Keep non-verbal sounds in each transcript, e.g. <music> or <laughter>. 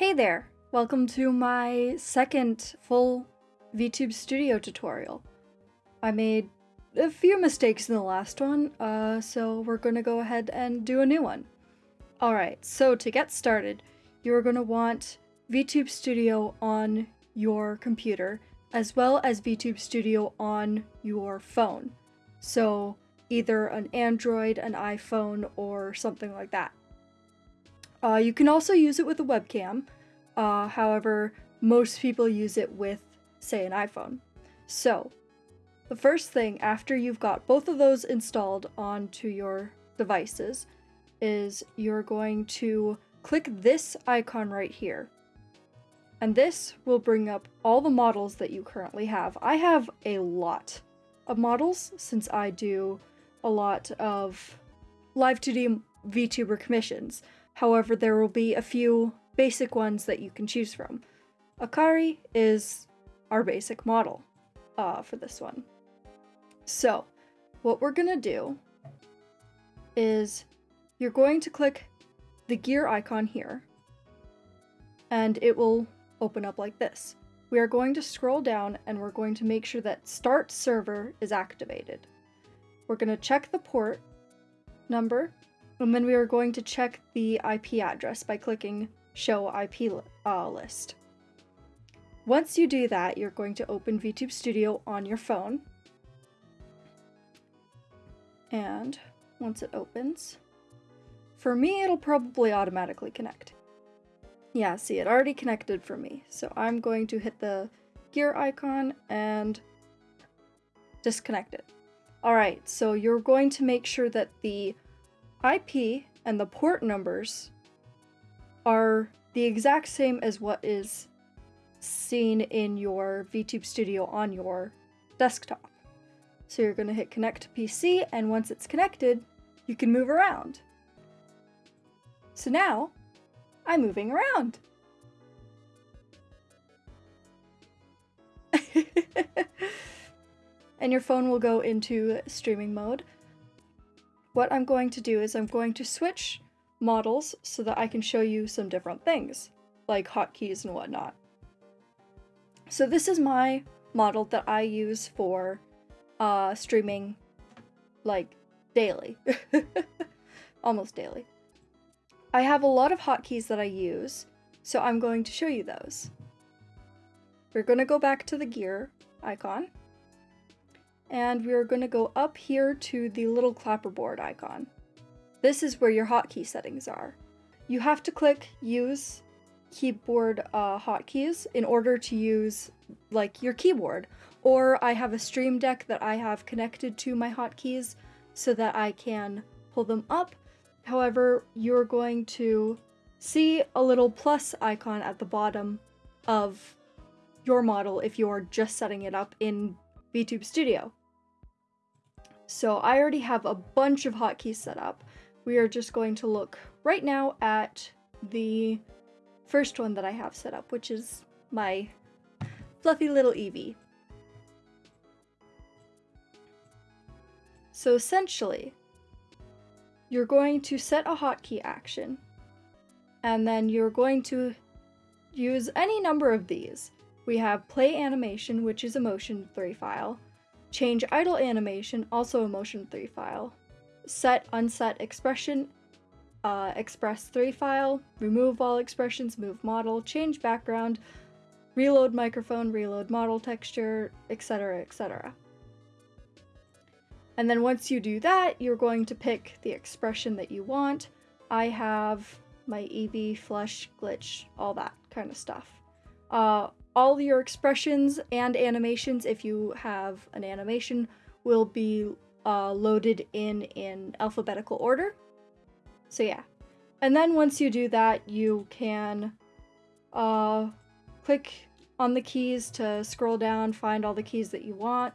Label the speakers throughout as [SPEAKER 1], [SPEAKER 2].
[SPEAKER 1] Hey there! Welcome to my second full VTube Studio tutorial. I made a few mistakes in the last one, uh, so we're gonna go ahead and do a new one. Alright, so to get started, you're gonna want VTube Studio on your computer, as well as VTube Studio on your phone. So either an Android, an iPhone, or something like that. Uh, you can also use it with a webcam, uh, however, most people use it with, say, an iPhone. So, the first thing after you've got both of those installed onto your devices is you're going to click this icon right here. And this will bring up all the models that you currently have. I have a lot of models since I do a lot of Live2D VTuber commissions. However, there will be a few basic ones that you can choose from. Akari is our basic model uh, for this one. So, what we're gonna do is you're going to click the gear icon here, and it will open up like this. We are going to scroll down and we're going to make sure that start server is activated. We're going to check the port number and then we are going to check the IP address by clicking Show IP uh, List. Once you do that, you're going to open VTube Studio on your phone. And once it opens, for me, it'll probably automatically connect. Yeah, see, it already connected for me. So I'm going to hit the gear icon and disconnect it. Alright, so you're going to make sure that the IP and the port numbers are the exact same as what is seen in your VTube Studio on your desktop. So you're going to hit connect to PC and once it's connected, you can move around. So now, I'm moving around. <laughs> and your phone will go into streaming mode what I'm going to do is I'm going to switch models so that I can show you some different things, like hotkeys and whatnot. So this is my model that I use for uh, streaming like daily, <laughs> almost daily. I have a lot of hotkeys that I use, so I'm going to show you those. We're going to go back to the gear icon and we're going to go up here to the little clapperboard icon. This is where your hotkey settings are. You have to click use keyboard uh, hotkeys in order to use like your keyboard or I have a stream deck that I have connected to my hotkeys so that I can pull them up. However, you're going to see a little plus icon at the bottom of your model if you're just setting it up in VTube Studio. So I already have a bunch of hotkeys set up. We are just going to look right now at the first one that I have set up, which is my fluffy little Eevee. So essentially, you're going to set a hotkey action, and then you're going to use any number of these. We have play animation, which is a motion 3 file, Change idle animation, also a motion 3 file. Set unset expression, uh, express 3 file. Remove all expressions, move model, change background, reload microphone, reload model texture, etc, etc. And then once you do that, you're going to pick the expression that you want. I have my Eevee, flush, glitch, all that kind of stuff. Uh, all your expressions and animations, if you have an animation, will be uh, loaded in in alphabetical order. So yeah. And then once you do that, you can uh, click on the keys to scroll down, find all the keys that you want,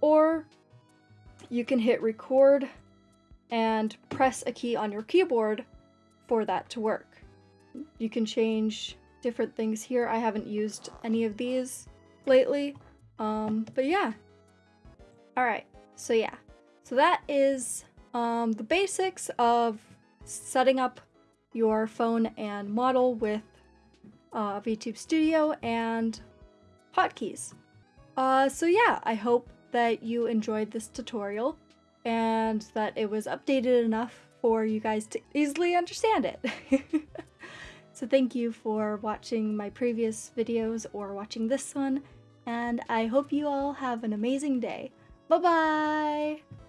[SPEAKER 1] or you can hit record and press a key on your keyboard for that to work. You can change different things here. I haven't used any of these lately. Um, but yeah. Alright, so yeah. So that is um, the basics of setting up your phone and model with uh, VTube Studio, and hotkeys. Uh, so yeah, I hope that you enjoyed this tutorial and that it was updated enough for you guys to easily understand it. <laughs> so thank you for watching my previous videos or watching this one, and I hope you all have an amazing day. Bye bye!